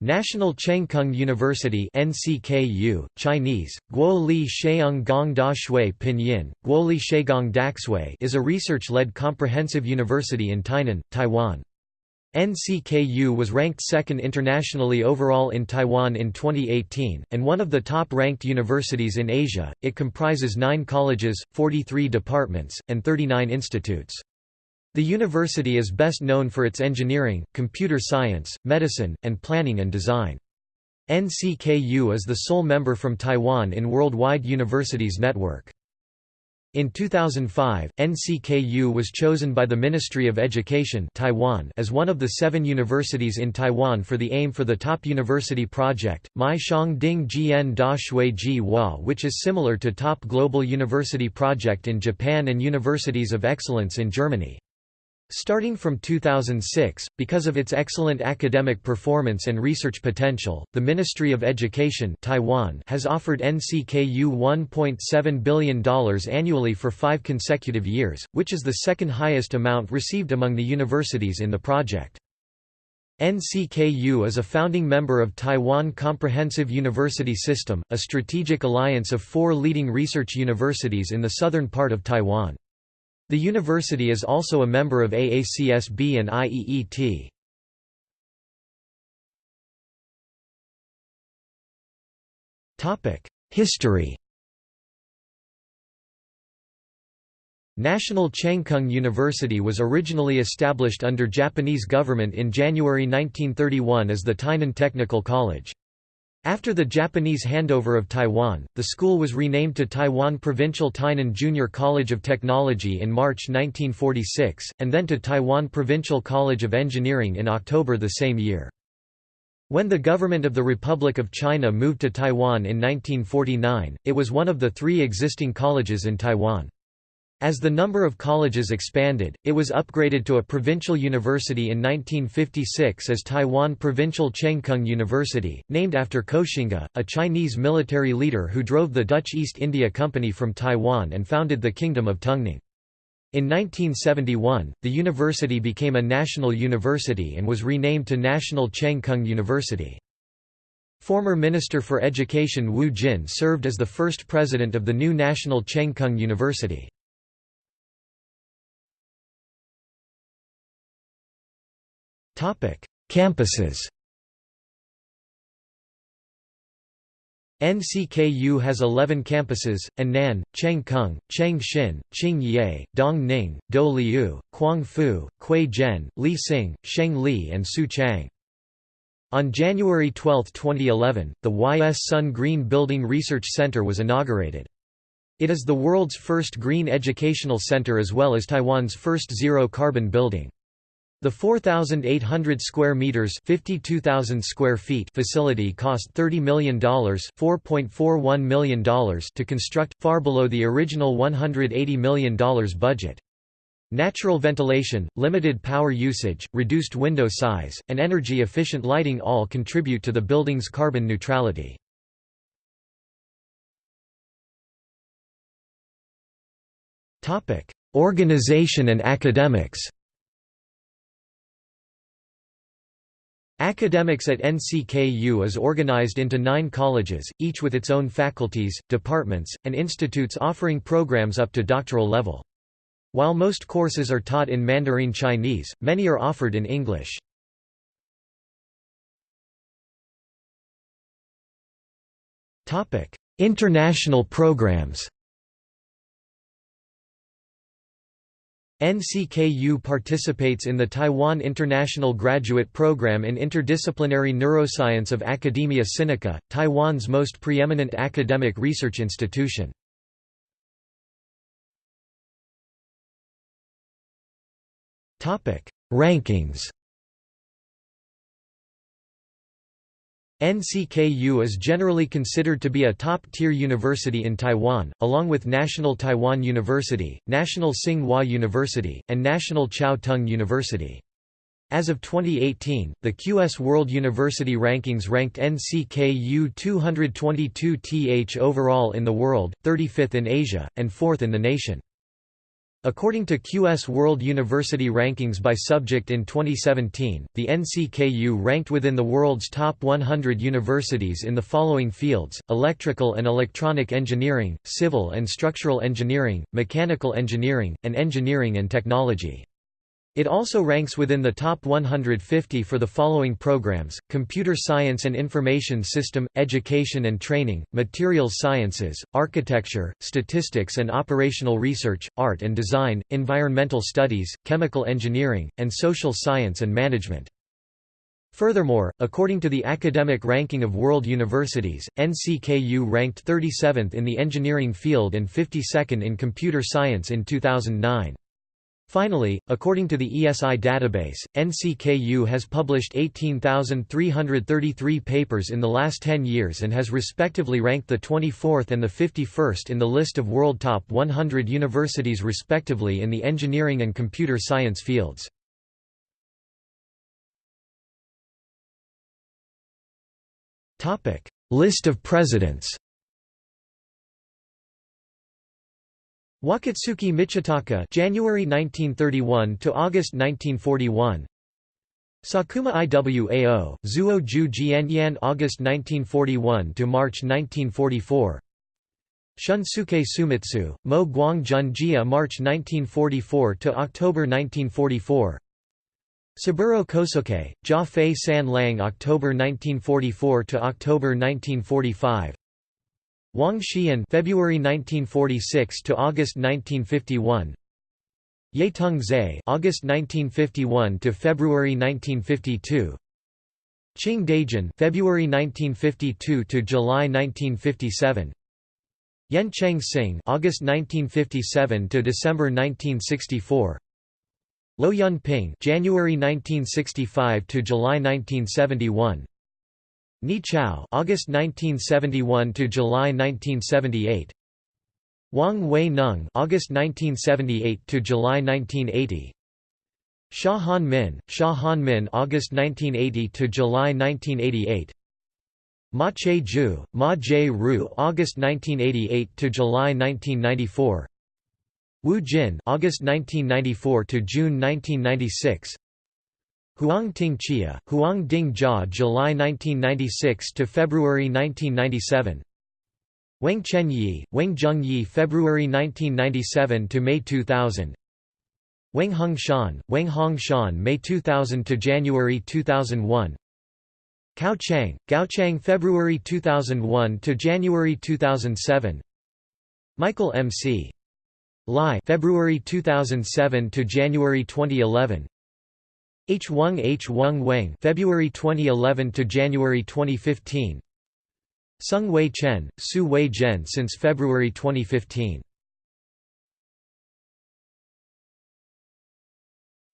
National Chengkung University NCKU, Chinese, Guoli Sheung Gong Da Shui Pinyin, Guoli Shegang Daxui is a research-led comprehensive university in Tainan, Taiwan. NCKU was ranked second internationally overall in Taiwan in 2018, and one of the top-ranked universities in Asia. It comprises nine colleges, 43 departments, and 39 institutes. The university is best known for its engineering, computer science, medicine, and planning and design. NCKU is the sole member from Taiwan in Worldwide Universities Network. In 2005, NCKU was chosen by the Ministry of Education Taiwan as one of the seven universities in Taiwan for the Aim for the Top University project, Mai Shang Ding Jian Da Shui Ji Hua which is similar to Top Global University project in Japan and Universities of Excellence in Germany. Starting from 2006, because of its excellent academic performance and research potential, the Ministry of Education Taiwan has offered NCKU $1.7 billion annually for five consecutive years, which is the second highest amount received among the universities in the project. NCKU is a founding member of Taiwan Comprehensive University System, a strategic alliance of four leading research universities in the southern part of Taiwan. The university is also a member of AACSB and IEET. History National Chengkung University was originally established under Japanese government in January 1931 as the Tainan Technical College. After the Japanese handover of Taiwan, the school was renamed to Taiwan Provincial Tainan Junior College of Technology in March 1946, and then to Taiwan Provincial College of Engineering in October the same year. When the government of the Republic of China moved to Taiwan in 1949, it was one of the three existing colleges in Taiwan. As the number of colleges expanded, it was upgraded to a provincial university in 1956 as Taiwan Provincial Chengkung University, named after Koxinga, a Chinese military leader who drove the Dutch East India Company from Taiwan and founded the Kingdom of Tungning. In 1971, the university became a national university and was renamed to National Chengkung University. Former Minister for Education Wu Jin served as the first president of the new National Chengkung University. Campuses NCKU has 11 campuses, Annan, Chengkung, Chengxin, Qingye, Dongning, Doliu, Quangfu, Kuizhen, Lising, Shengli and Suchang. On January 12, 2011, the YS Sun Green Building Research Center was inaugurated. It is the world's first green educational center as well as Taiwan's first zero-carbon building. The 4,800 square meters (52,000 square feet) facility cost $30 million (4.41 million dollars) to construct, far below the original $180 million budget. Natural ventilation, limited power usage, reduced window size, and energy-efficient lighting all contribute to the building's carbon neutrality. Organization and academics Academics at NCKU is organized into nine colleges, each with its own faculties, departments, and institutes offering programs up to doctoral level. While most courses are taught in Mandarin Chinese, many are offered in English. International programs NCKU participates in the Taiwan International Graduate Program in Interdisciplinary Neuroscience of Academia Sinica, Taiwan's most preeminent academic research institution. Rankings NCKU is generally considered to be a top-tier university in Taiwan, along with National Taiwan University, National Tsinghua University, and National Chiao Tung University. As of 2018, the QS World University Rankings ranked NCKU 222th overall in the world, 35th in Asia, and 4th in the nation. According to QS World University Rankings by subject in 2017, the NCKU ranked within the world's top 100 universities in the following fields, electrical and electronic engineering, civil and structural engineering, mechanical engineering, and engineering and technology. It also ranks within the top 150 for the following programs, Computer Science and Information System, Education and Training, Materials Sciences, Architecture, Statistics and Operational Research, Art and Design, Environmental Studies, Chemical Engineering, and Social Science and Management. Furthermore, according to the Academic Ranking of World Universities, NCKU ranked 37th in the engineering field and 52nd in computer science in 2009. Finally, according to the ESI database, NCKU has published 18,333 papers in the last 10 years and has respectively ranked the 24th and the 51st in the list of world top 100 universities respectively in the engineering and computer science fields. List of presidents Wakatsuki Michitaka January 1931 to August 1941 Sakuma Iwao Zuo Ju Jianyan August 1941 to March 1944 Shunsuke Sumitsu Mo Guangjun Jia March 1944 to October 1944 Saburo Kosuke Jia Fei San Lang October 1944 to October 1945 Wang Xian February 1946 to August 1951 Yetung Zhe August 1951 to February 1952 Qing Daijun February 1952 to July 1957 Yen Cheng Sing August 1957 to December 1964 Lo Yun Ping January 1965 to July 1971 Ni Chao August 1971 to July 1978 Wang Wei Neng August 1978 to July 1980 Xia Han Min Xia Han Min August 1980 to July 1988 Ma Che Ju Ma Jie Ru August 1988 to July 1994 Wu Jin August 1994 to June 1996 Huang Ting Chia, Huang Ding Jia July 1996 to February 1997 Wang Chen Yi, Wang Zheng Yi February 1997 to May 2000 Wang Hong Shan, Wang Hong Shan May 2000 to January 2001 Cao Chang, Gao Chang February 2001 to January 2007 Michael M.C. Lai February 2007 to January 2011 H. Wang H. Wang Wang February 2011 to January 2015 Sung Wei Chen, Su Wei Zhen since February 2015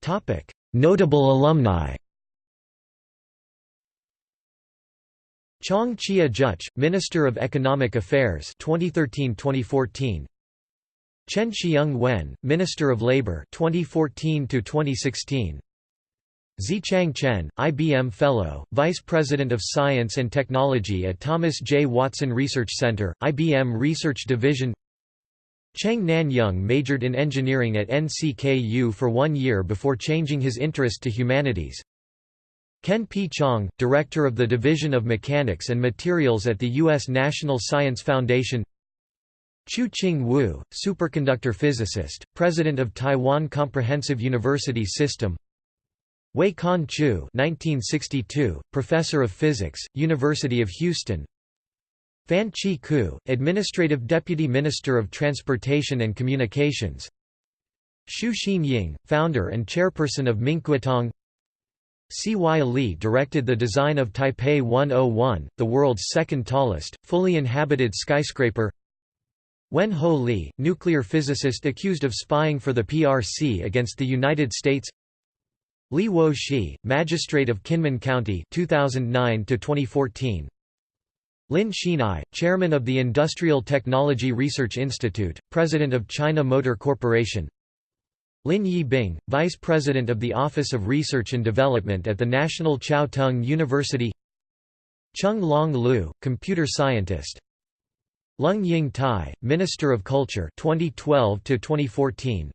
Topic Notable alumni Chong Chia Juch, Minister of Economic Affairs 2013-2014 Chen Xiang Wen, Minister of Labor 2014 to 2016 Zichang Chen, IBM Fellow, Vice President of Science and Technology at Thomas J. Watson Research Center, IBM Research Division Cheng Nanyang majored in engineering at NCKU for one year before changing his interest to humanities. Ken P. Chong, Director of the Division of Mechanics and Materials at the U.S. National Science Foundation Chu Ching Wu, superconductor physicist, President of Taiwan Comprehensive University System Wei Kan Chu 1962, Professor of Physics, University of Houston. Fan Chi Ku, Administrative Deputy Minister of Transportation and Communications. Xu Xin Ying, founder and chairperson of Minkuotang C.Y. Li directed the design of Taipei 101, the world's second tallest, fully inhabited skyscraper. Wen Ho Lee, nuclear physicist accused of spying for the PRC against the United States Li Wo-shi, Magistrate of Kinmen County 2009 2014. Lin Xinai, Chairman of the Industrial Technology Research Institute, President of China Motor Corporation Lin Yi-bing, Vice President of the Office of Research and Development at the National Chiao Tung University Chung Long Lu, Computer Scientist Lung Ying Tai, Minister of Culture 2012 2014.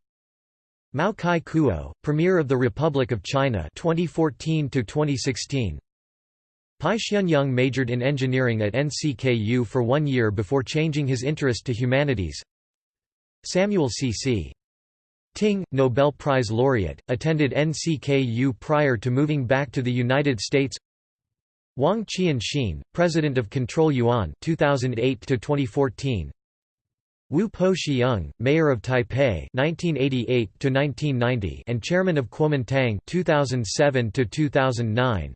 Mao Kai Kuo, Premier of the Republic of China 2014 to 2016 Pai Xianyang majored in engineering at NCKU for one year before changing his interest to humanities. Samuel C.C. Ting, Nobel Prize laureate, attended NCKU prior to moving back to the United States. Wang Qian President of Control Yuan 2008 to 2014. Wu Po Xiong, Mayor of Taipei 1988 to 1990 and Chairman of Kuomintang 2007 to 2009.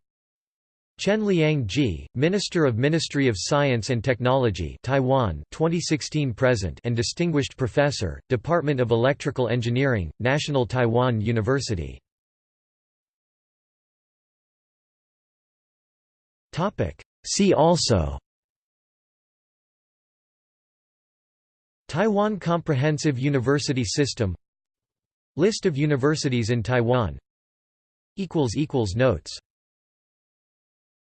Chen Liang-ji, Minister of Ministry of Science and Technology Taiwan 2016 present and Distinguished Professor, Department of Electrical Engineering, National Taiwan University. See also Taiwan Comprehensive University System. List of universities in Taiwan. Notes